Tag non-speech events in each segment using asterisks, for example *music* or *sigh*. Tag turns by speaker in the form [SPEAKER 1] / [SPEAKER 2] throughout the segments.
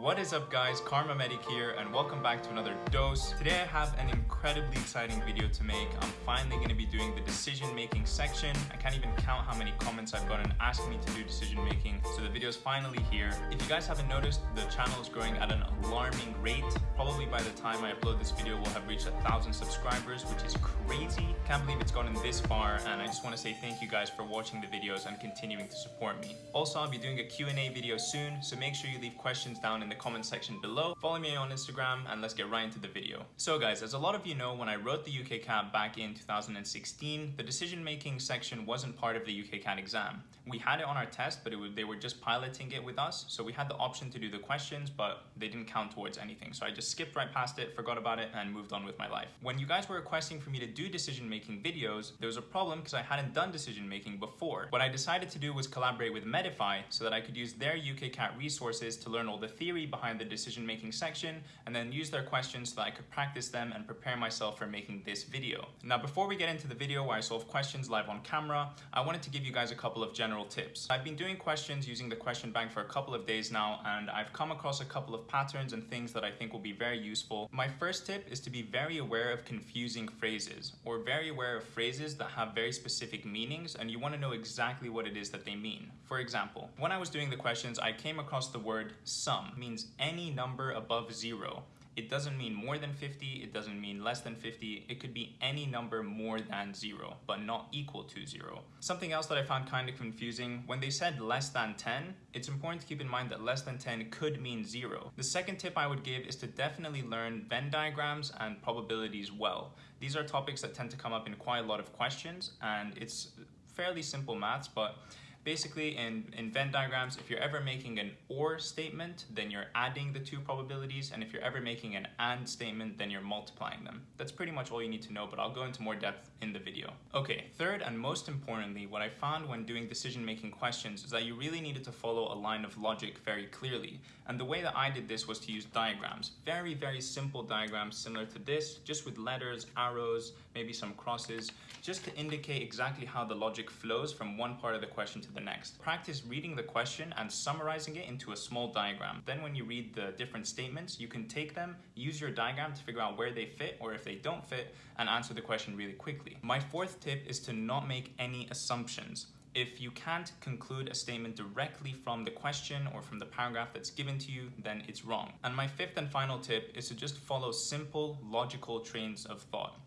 [SPEAKER 1] What is up guys, Kharma Medic here and welcome back to another dose. Today I have an incredibly exciting video to make. I'm finally going to be doing the decision making section. I can't even count how many comments I've gotten asking me to do decision making, so the video is finally here. If you guys haven't noticed, the channel is growing at an alarming rate. Probably by the time I upload this video, we'll have reached a thousand subscribers, which is crazy. Can't believe it's gotten this far and I just want to say thank you guys for watching the videos and continuing to support me. Also, I'll be doing a Q&A video soon, so make sure you leave questions down in the comment section below. Follow me on Instagram and let's get right into the video. So guys, as a lot of you know, when I wrote the UKCAT back in 2016, the decision making section wasn't part of the UKCAT exam. We had it on our test, but was, they were just piloting it with us. So we had the option to do the questions, but they didn't count towards anything. So I just skipped right past it, forgot about it, and moved on with my life. When you guys were requesting for me to do decision making videos, there was a problem because I hadn't done decision making before. What I decided to do was collaborate with Medify so that I could use their UKCAT resources to learn all the theory behind the decision making section and then use their questions so that I could practice them and prepare myself for making this video. Now before we get into the video where I solve questions live on camera, I wanted to give you guys a couple of general tips. I've been doing questions using the question bank for a couple of days now and I've come across a couple of patterns and things that I think will be very useful. My first tip is to be very aware of confusing phrases or very aware of phrases that have very specific meanings and you want to know exactly what it is that they mean. For example, when I was doing the questions, I came across the word sum, means any number above zero. It doesn't mean more than 50, it doesn't mean less than 50, it could be any number more than zero, but not equal to zero. Something else that I found kind of confusing, when they said less than 10, it's important to keep in mind that less than 10 could mean zero. The second tip I would give is to definitely learn Venn diagrams and probabilities well. These are topics that tend to come up in quite a lot of questions and it's fairly simple maths, but Basically, in, in Venn diagrams, if you're ever making an OR statement, then you're adding the two probabilities, and if you're ever making an AND statement, then you're multiplying them. That's pretty much all you need to know, but I'll go into more depth in the video. Okay, third and most importantly, what I found when doing decision-making questions is that you really needed to follow a line of logic very clearly. And the way that I did this was to use diagrams. Very, very simple diagrams similar to this, just with letters, arrows, maybe some crosses, just to indicate exactly how the logic flows from one part of the question to the next. Practice reading the question and summarizing it into a small diagram. Then when you read the different statements, you can take them, use your diagram to figure out where they fit or if they don't fit, and answer the question really quickly. My fourth tip is to not make any assumptions. If you can't conclude a statement directly from the question or from the paragraph that's given to you, then it's wrong. And my fifth and final tip is to just follow simple, logical trains of thought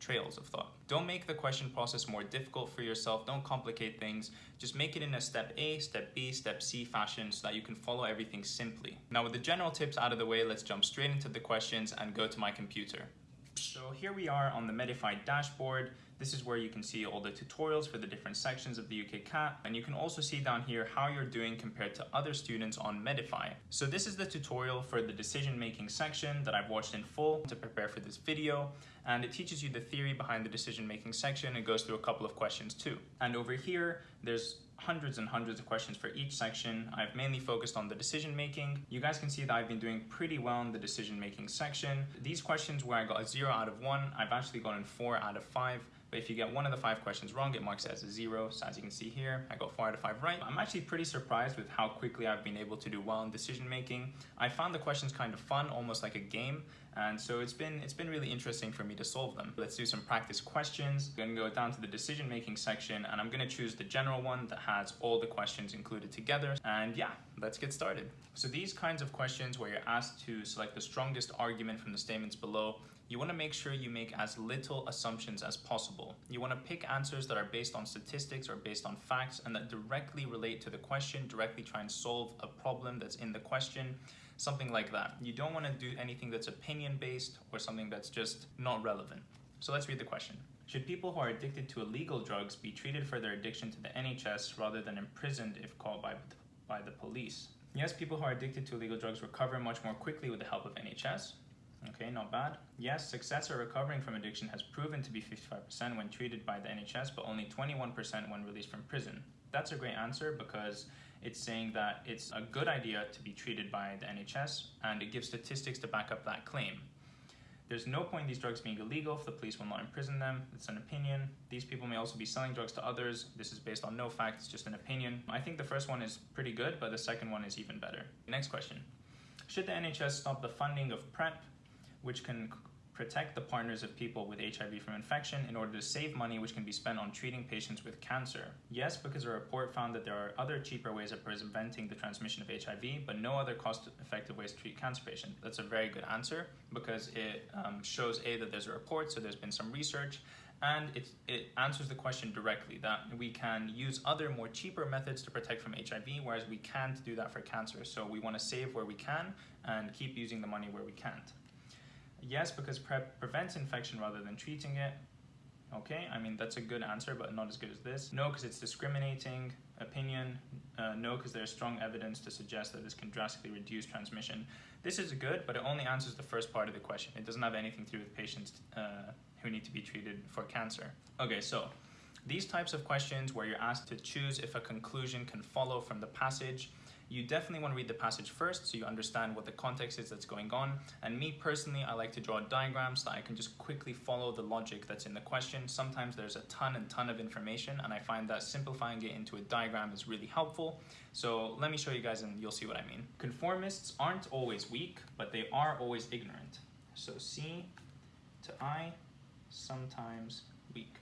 [SPEAKER 1] trails of thought. Don't make the question process more difficult for yourself. Don't complicate things. Just make it in a step A, step B, step C fashion so that you can follow everything simply. Now with the general tips out of the way, let's jump straight into the questions and go to my computer. So here we are on the Medify dashboard. This is where you can see all the tutorials for the different sections of the UKCAT and you can also see down here how you're doing compared to other students on Medify. So this is the tutorial for the decision making section that I've watched in full to prepare for this video and it teaches you the theory behind the decision making section and goes through a couple of questions too. And over here there's hundreds and hundreds of questions for each section. I've mainly focused on the decision making. You guys can see that I've been doing pretty well in the decision making section. These questions where I got a zero out of one, I've actually gotten four out of five. But if you get one of the five questions wrong, it marks it as a zero. So as you can see here, I got four out of five right. I'm actually pretty surprised with how quickly I've been able to do well in decision making. I found the questions kind of fun, almost like a game. And so it's been it's been really interesting for me to solve them. Let's do some practice questions. I'm gonna go down to the decision making section and I'm gonna choose the general one that has all the questions included together. And yeah, let's get started. So these kinds of questions where you're asked to select the strongest argument from the statements below you want to make sure you make as little assumptions as possible. You want to pick answers that are based on statistics or based on facts and that directly relate to the question, directly try and solve a problem that's in the question, something like that. You don't want to do anything that's opinion based or something that's just not relevant. So let's read the question. Should people who are addicted to illegal drugs be treated for their addiction to the NHS rather than imprisoned if called by, by the police? Yes, people who are addicted to illegal drugs recover much more quickly with the help of NHS. Okay, not bad. Yes, success at recovering from addiction has proven to be 55% when treated by the NHS, but only 21% when released from prison. That's a great answer because it's saying that it's a good idea to be treated by the NHS and it gives statistics to back up that claim. There's no point in these drugs being illegal if the police will not imprison them. It's an opinion. These people may also be selling drugs to others. This is based on no facts, just an opinion. I think the first one is pretty good, but the second one is even better. Next question. Should the NHS stop the funding of PrEP, which can protect the partners of people with HIV from infection in order to save money which can be spent on treating patients with cancer? Yes, because a report found that there are other cheaper ways of preventing the transmission of HIV, but no other cost-effective ways to treat cancer patients. That's a very good answer because it um, shows A, that there's a report, so there's been some research, and it, it answers the question directly that we can use other more cheaper methods to protect from HIV, whereas we can't do that for cancer. So we want to save where we can and keep using the money where we can't. Yes, because PrEP prevents infection rather than treating it. Okay, I mean, that's a good answer, but not as good as this. No, because it's discriminating. Opinion, uh, no, because there's strong evidence to suggest that this can drastically reduce transmission. This is good, but it only answers the first part of the question. It doesn't have anything to do with patients uh, who need to be treated for cancer. Okay, so these types of questions where you're asked to choose if a conclusion can follow from the passage you definitely want to read the passage first so you understand what the context is that's going on. And me personally, I like to draw diagrams so I can just quickly follow the logic that's in the question. Sometimes there's a ton and ton of information and I find that simplifying it into a diagram is really helpful. So let me show you guys and you'll see what I mean. Conformists aren't always weak, but they are always ignorant. So C to I, sometimes weak.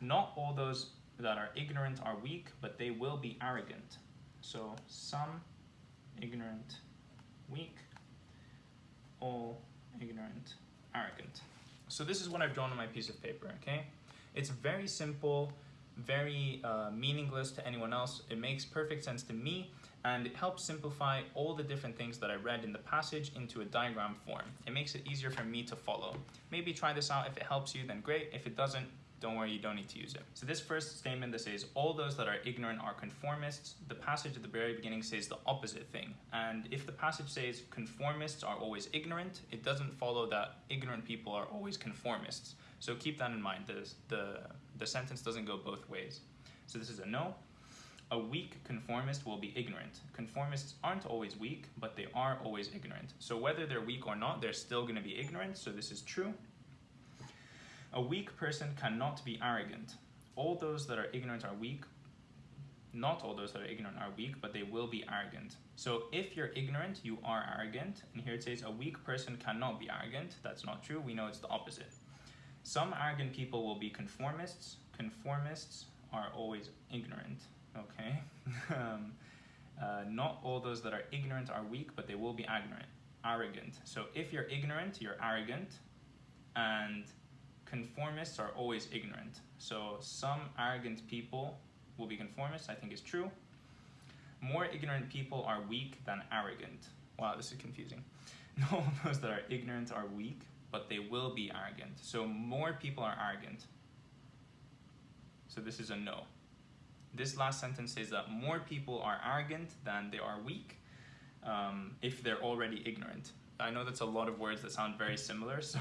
[SPEAKER 1] Not all those that are ignorant are weak, but they will be arrogant. So some ignorant, weak, all ignorant, arrogant. So this is what I've drawn on my piece of paper, okay? It's very simple, very uh, meaningless to anyone else. It makes perfect sense to me and it helps simplify all the different things that I read in the passage into a diagram form. It makes it easier for me to follow. Maybe try this out. If it helps you, then great. If it doesn't, don't worry, you don't need to use it. So this first statement that says, all those that are ignorant are conformists, the passage at the very beginning says the opposite thing. And if the passage says conformists are always ignorant, it doesn't follow that ignorant people are always conformists. So keep that in mind, the, the, the sentence doesn't go both ways. So this is a no. A weak conformist will be ignorant. Conformists aren't always weak, but they are always ignorant. So whether they're weak or not, they're still gonna be ignorant, so this is true. A weak person cannot be arrogant. All those that are ignorant are weak. Not all those that are ignorant are weak, but they will be arrogant. So if you're ignorant, you are arrogant. And here it says a weak person cannot be arrogant. That's not true. We know it's the opposite. Some arrogant people will be conformists. Conformists are always ignorant. Okay. *laughs* um, uh, not all those that are ignorant are weak, but they will be ignorant, arrogant. So if you're ignorant, you're arrogant, and conformists are always ignorant. So some arrogant people will be conformists, I think is true. More ignorant people are weak than arrogant. Wow, this is confusing. *laughs* No, those that are ignorant are weak, but they will be arrogant. So more people are arrogant. So this is a no. This last sentence says that more people are arrogant than they are weak um, if they're already ignorant. I know that's a lot of words that sound very similar, *laughs* so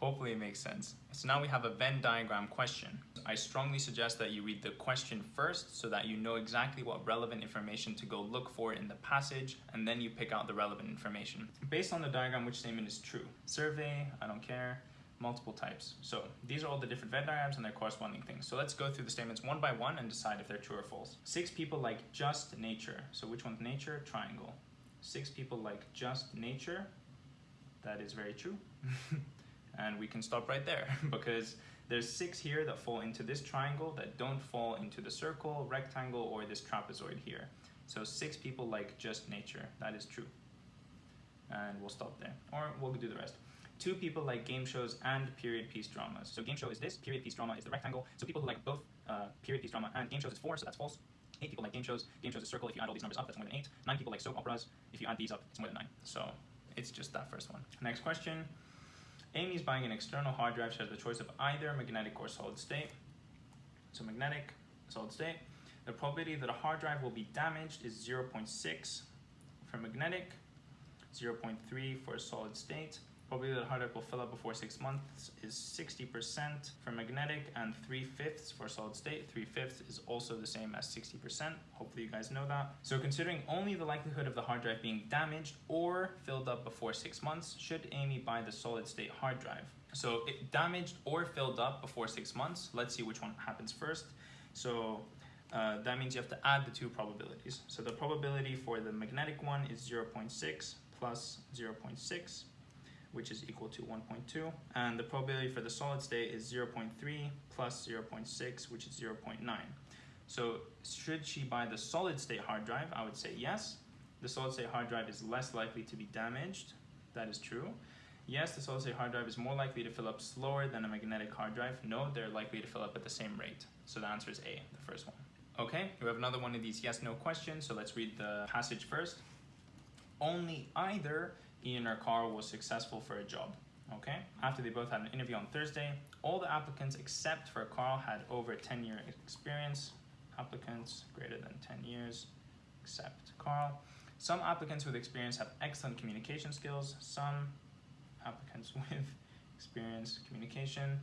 [SPEAKER 1] hopefully it makes sense. So now we have a Venn diagram question. I strongly suggest that you read the question first so that you know exactly what relevant information to go look for in the passage, and then you pick out the relevant information. Based on the diagram, which statement is true? Survey, I don't care, multiple types. So these are all the different Venn diagrams and their corresponding things. So let's go through the statements one by one and decide if they're true or false. Six people like just nature. So which one's nature? Triangle. Six people like just nature that is very true. *laughs* and we can stop right there *laughs* because there's six here that fall into this triangle that don't fall into the circle, rectangle, or this trapezoid here. So six people like just nature. That is true. And we'll stop there. Or we'll do the rest. Two people like game shows and period piece dramas. So game show is this, period piece drama is the rectangle. So people who like both uh, period piece drama and game shows is four, so that's false. Eight people like game shows. Game shows is circle. If you add all these numbers up, that's more than eight. Nine people like soap operas. If you add these up, it's more than nine. So it's just that first one. Next question. Amy's buying an external hard drive. She has the choice of either magnetic or solid state. So magnetic, solid state. The probability that a hard drive will be damaged is 0.6 for magnetic, 0.3 for solid state. Probability the hard drive will fill up before six months is 60% for magnetic and 3 fifths for solid state. 3 fifths is also the same as 60%. Hopefully you guys know that. So considering only the likelihood of the hard drive being damaged or filled up before six months, should Amy buy the solid state hard drive? So it damaged or filled up before six months. Let's see which one happens first. So uh, that means you have to add the two probabilities. So the probability for the magnetic one is 0.6 plus 0.6, which is equal to 1.2. And the probability for the solid state is 0.3 plus 0.6, which is 0.9. So should she buy the solid state hard drive? I would say yes. The solid state hard drive is less likely to be damaged. That is true. Yes, the solid state hard drive is more likely to fill up slower than a magnetic hard drive. No, they're likely to fill up at the same rate. So the answer is A, the first one. Okay, we have another one of these yes no questions. So let's read the passage first. Only either Ian or Carl was successful for a job. Okay, after they both had an interview on Thursday, all the applicants except for Carl had over 10 year experience. Applicants greater than 10 years except Carl. Some applicants with experience have excellent communication skills. Some applicants *laughs* with experience communication.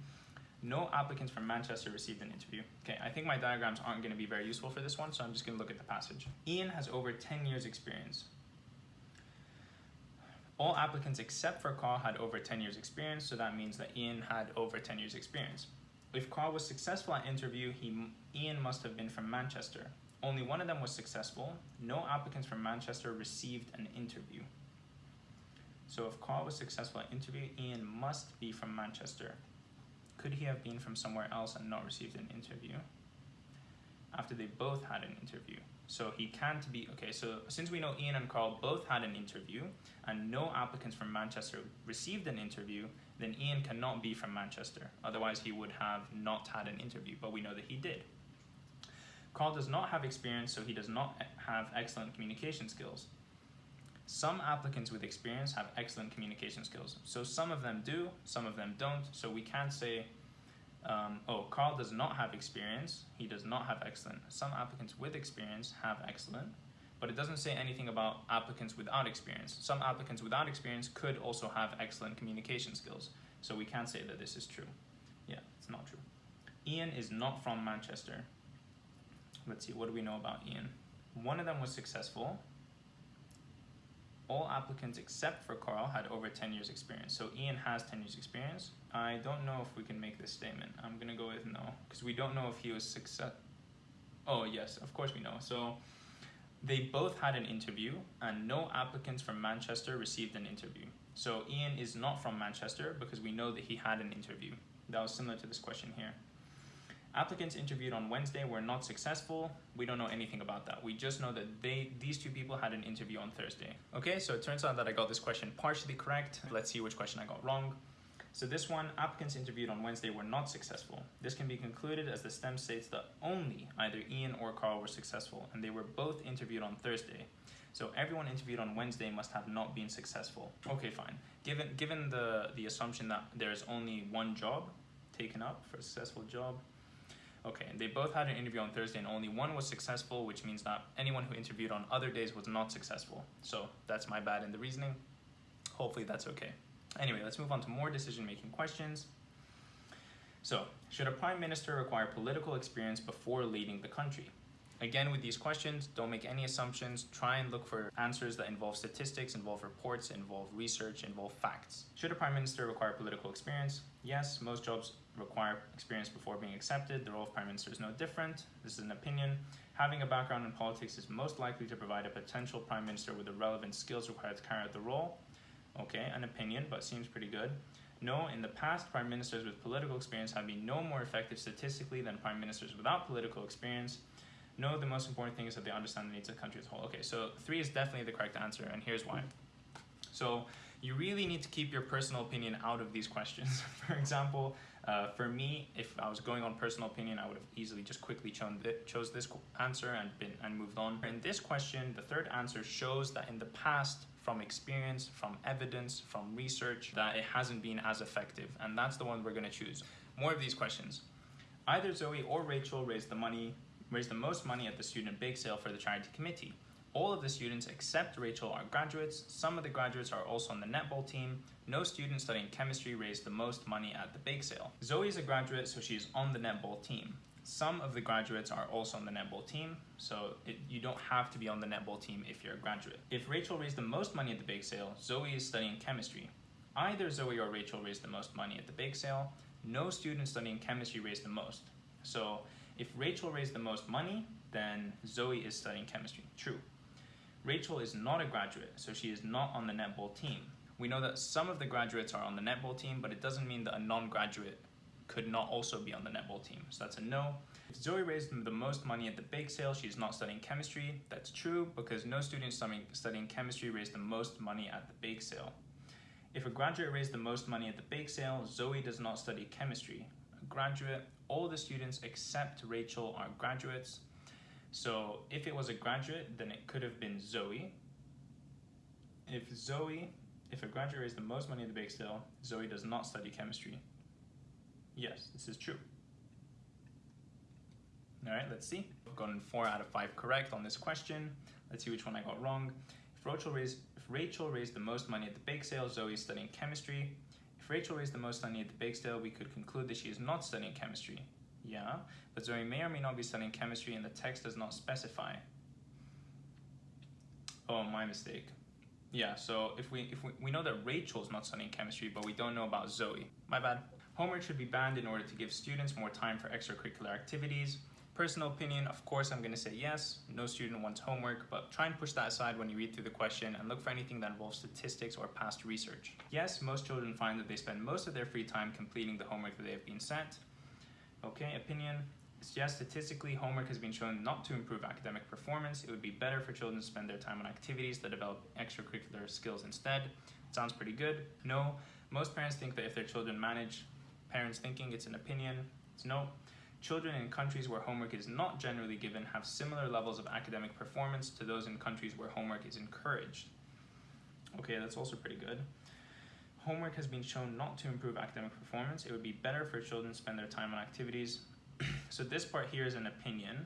[SPEAKER 1] No applicants from Manchester received an interview. Okay, I think my diagrams aren't going to be very useful for this one, so I'm just going to look at the passage. Ian has over 10 years experience. All applicants except for Carl had over 10 years experience, so that means that Ian had over 10 years experience. If Carl was successful at interview, he, Ian must have been from Manchester. Only one of them was successful. No applicants from Manchester received an interview. So if Carl was successful at interview, Ian must be from Manchester. Could he have been from somewhere else and not received an interview? After they both had an interview. So he can't be, okay, so since we know Ian and Carl both had an interview and no applicants from Manchester received an interview, then Ian cannot be from Manchester. Otherwise he would have not had an interview, but we know that he did. Carl does not have experience, so he does not have excellent communication skills. Some applicants with experience have excellent communication skills. So some of them do, some of them don't. So we can't say, um, oh, Carl does not have experience. He does not have excellent. Some applicants with experience have excellent, but it doesn't say anything about applicants without experience. Some applicants without experience could also have excellent communication skills. So we can't say that this is true. Yeah, it's not true. Ian is not from Manchester. Let's see, what do we know about Ian? One of them was successful, all applicants except for Carl had over 10 years experience. So Ian has 10 years experience. I don't know if we can make this statement. I'm gonna go with no, because we don't know if he was success. Oh yes, of course we know. So they both had an interview and no applicants from Manchester received an interview. So Ian is not from Manchester because we know that he had an interview. That was similar to this question here. Applicants interviewed on Wednesday were not successful. We don't know anything about that. We just know that they these two people had an interview on Thursday. Okay, so it turns out that I got this question partially correct. Let's see which question I got wrong. So this one, applicants interviewed on Wednesday were not successful. This can be concluded as the stem states that only either Ian or Carl were successful, and they were both interviewed on Thursday. So everyone interviewed on Wednesday must have not been successful. Okay, fine. Given given the the assumption that there's only one job taken up for a successful job, Okay, and they both had an interview on Thursday and only one was successful, which means that anyone who interviewed on other days was not successful. So that's my bad in the reasoning. Hopefully that's okay. Anyway, let's move on to more decision-making questions. So, should a prime minister require political experience before leading the country? Again, with these questions, don't make any assumptions. Try and look for answers that involve statistics, involve reports, involve research, involve facts. Should a prime minister require political experience? Yes, most jobs require experience before being accepted. The role of prime minister is no different. This is an opinion. Having a background in politics is most likely to provide a potential prime minister with the relevant skills required to carry out the role. Okay, an opinion, but seems pretty good. No, in the past, prime ministers with political experience have been no more effective statistically than prime ministers without political experience. No, the most important thing is that they understand the needs of the country as a whole. Okay, so three is definitely the correct answer, and here's why. So you really need to keep your personal opinion out of these questions. *laughs* For example, uh, for me, if I was going on personal opinion, I would have easily just quickly chose this answer and been and moved on. In this question, the third answer shows that in the past, from experience, from evidence, from research, that it hasn't been as effective, and that's the one we're going to choose. More of these questions. Either Zoe or Rachel raised the money raised the most money at the student bake sale for the charity committee. All of the students except Rachel are graduates. Some of the graduates are also on the netball team. No student studying chemistry raised the most money at the bake sale. Zoe is a graduate, so she's on the netball team. Some of the graduates are also on the netball team, so it, you don't have to be on the netball team if you're a graduate. If Rachel raised the most money at the bake sale, Zoe is studying chemistry. Either Zoe or Rachel raised the most money at the bake sale. No student studying chemistry raised the most. So if Rachel raised the most money, then Zoe is studying chemistry. True. Rachel is not a graduate, so she is not on the netball team. We know that some of the graduates are on the netball team, but it doesn't mean that a non-graduate could not also be on the netball team. So that's a no. If Zoe raised the most money at the bake sale, she's not studying chemistry. That's true because no student studying chemistry raised the most money at the bake sale. If a graduate raised the most money at the bake sale, Zoe does not study chemistry. A graduate, all the students except Rachel are graduates. So if it was a graduate, then it could have been Zoe. If Zoe, if a graduate raised the most money at the bake sale, Zoe does not study chemistry. Yes, this is true. All right, let's see. I've gotten four out of five correct on this question. Let's see which one I got wrong. If Rachel raised, if Rachel raised the most money at the bake sale, Zoe is studying chemistry. If Rachel raised the most money at the bake sale, we could conclude that she is not studying chemistry. Yeah, but Zoe may or may not be studying chemistry and the text does not specify. Oh, my mistake. Yeah, so if we if we, we know that Rachel's not studying chemistry, but we don't know about Zoe. My bad. Homework should be banned in order to give students more time for extracurricular activities. Personal opinion, of course, I'm going to say yes. No student wants homework, but try and push that aside when you read through the question and look for anything that involves statistics or past research. Yes, most children find that they spend most of their free time completing the homework that they have been sent. Okay, opinion. Yes, statistically, homework has been shown not to improve academic performance. It would be better for children to spend their time on activities that develop extracurricular skills instead. Sounds pretty good. No, most parents think that if their children manage, parents thinking it's an opinion. It's no. Children in countries where homework is not generally given have similar levels of academic performance to those in countries where homework is encouraged. Okay, that's also pretty good. Homework has been shown not to improve academic performance. It would be better for children to spend their time on activities. *clears throat* so this part here is an opinion,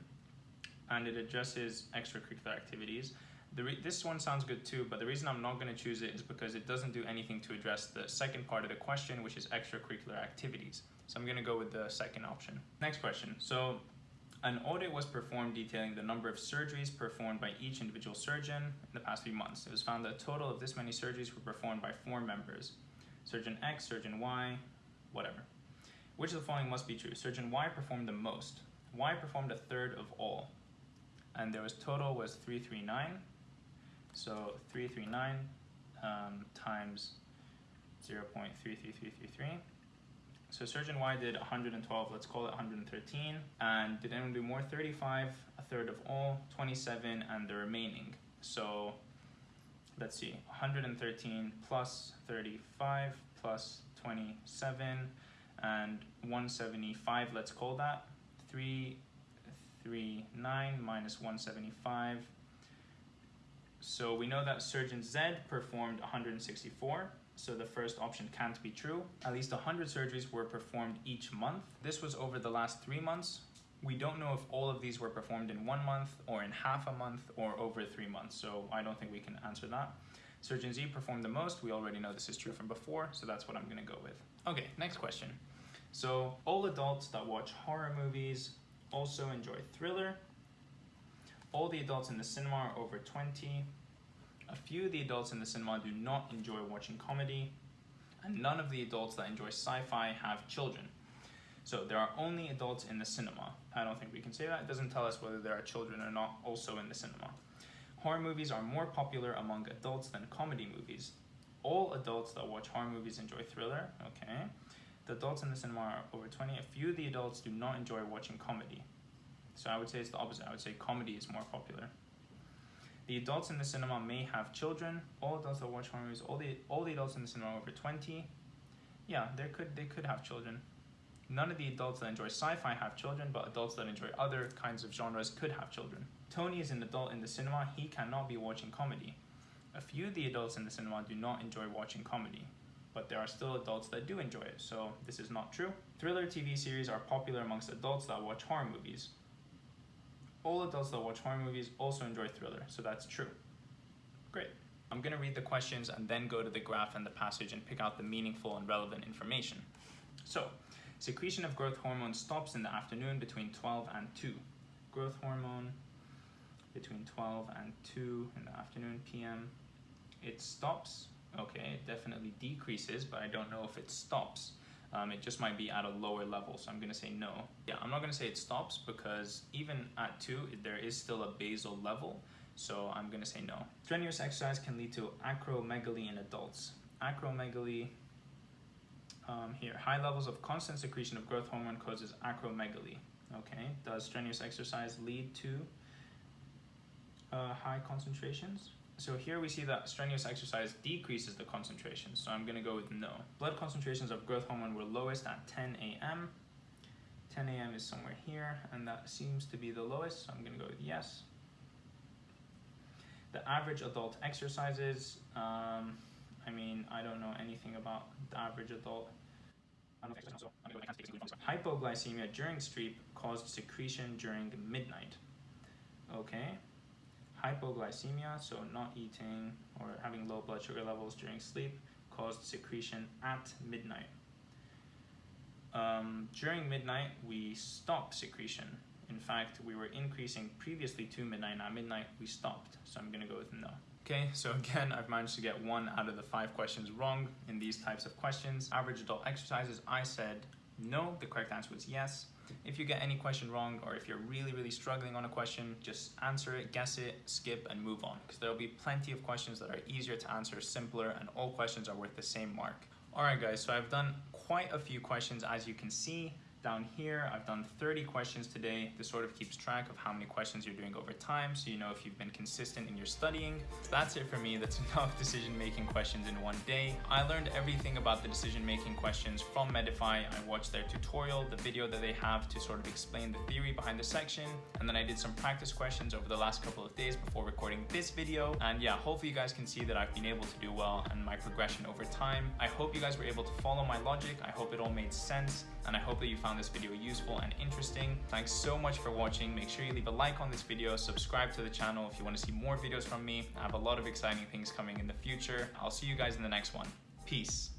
[SPEAKER 1] and it addresses extracurricular activities. this one sounds good too, but the reason I'm not going to choose it is because it doesn't do anything to address the second part of the question, which is extracurricular activities. So I'm gonna go with the second option. Next question. So an audit was performed detailing the number of surgeries performed by each individual surgeon in the past few months. It was found that a total of this many surgeries were performed by four members. Surgeon X, Surgeon Y, whatever. Which of the following must be true? Surgeon Y performed the most. Y performed a third of all. And there was total was 339. So 339 um, times 0.33333 so surgeon Y did 112, let's call it 113. And did anyone do more? 35, a third of all, 27, and the remaining. So let's see, 113 plus 35 plus 27 and 175, let's call that. 339 minus 175. So we know that surgeon Z performed 164 so the first option can't be true. At least 100 surgeries were performed each month. This was over the last three months. We don't know if all of these were performed in one month or in half a month or over three months, so I don't think we can answer that. Surgeon Z performed the most. We already know this is true from before, so that's what I'm gonna go with. Okay, next question. So all adults that watch horror movies also enjoy thriller. All the adults in the cinema are over 20. A few of the adults in the cinema do not enjoy watching comedy, and none of the adults that enjoy sci-fi have children. So there are only adults in the cinema. I don't think we can say that. It doesn't tell us whether there are children or not also in the cinema. Horror movies are more popular among adults than comedy movies. All adults that watch horror movies enjoy thriller, okay. The adults in the cinema are over 20. A few of the adults do not enjoy watching comedy. So I would say it's the opposite. I would say comedy is more popular. The adults in the cinema may have children. All adults that watch horror movies, all the all the adults in the cinema over 20. Yeah, they could they could have children. None of the adults that enjoy sci-fi have children, but adults that enjoy other kinds of genres could have children. Tony is an adult in the cinema. He cannot be watching comedy. A few of the adults in the cinema do not enjoy watching comedy, but there are still adults that do enjoy it, so this is not true. Thriller TV series are popular amongst adults that watch horror movies all adults that watch horror movies also enjoy thriller, so that's true. Great. I'm gonna read the questions and then go to the graph and the passage and pick out the meaningful and relevant information. So, secretion of growth hormone stops in the afternoon between 12 and 2. Growth hormone between 12 and 2 in the afternoon PM. It stops, okay, it definitely decreases, but I don't know if it stops. Um, it just might be at a lower level, so I'm gonna say no. Yeah, I'm not gonna say it stops because even at two, there is still a basal level. So I'm gonna say no. Strenuous exercise can lead to acromegaly in adults. Acromegaly, um, here, high levels of constant secretion of growth hormone causes acromegaly. Okay, does strenuous exercise lead to uh, high concentrations? So here we see that strenuous exercise decreases the concentration, so I'm gonna go with no. Blood concentrations of growth hormone were lowest at 10 a.m. 10 a.m. is somewhere here, and that seems to be the lowest, so I'm gonna go with yes. The average adult exercises, um, I mean, I don't know anything about the average adult. Hypoglycemia during sleep caused secretion during midnight. Okay. Hypoglycemia, so not eating or having low blood sugar levels during sleep, caused secretion at midnight. Um, during midnight, we stop secretion. In fact, we were increasing previously to midnight. At midnight, we stopped. So I'm going to go with no. Okay, so *laughs* again, I've managed to get one out of the five questions wrong in these types of questions. Average adult exercises, I said no. The correct answer was yes. If you get any question wrong or if you're really, really struggling on a question, just answer it, guess it, skip, and move on. Because there'll be plenty of questions that are easier to answer, simpler, and all questions are worth the same mark. Alright guys, so I've done quite a few questions as you can see down here. I've done 30 questions today. This sort of keeps track of how many questions you're doing over time so you know if you've been consistent in your studying. That's it for me. That's *laughs* enough decision-making questions in one day. I learned everything about the decision-making questions from Medify. I watched their tutorial, the video that they have to sort of explain the theory behind the section. And then I did some practice questions over the last couple of days before recording this video. And yeah, hopefully you guys can see that I've been able to do well and my progression over time. I hope you guys were able to follow my logic. I hope it all made sense and I hope that you found this video useful and interesting. Thanks so much for watching. Make sure you leave a like on this video, subscribe to the channel if you want to see more videos from me. I have a lot of exciting things coming in the future. I'll see you guys in the next one. Peace.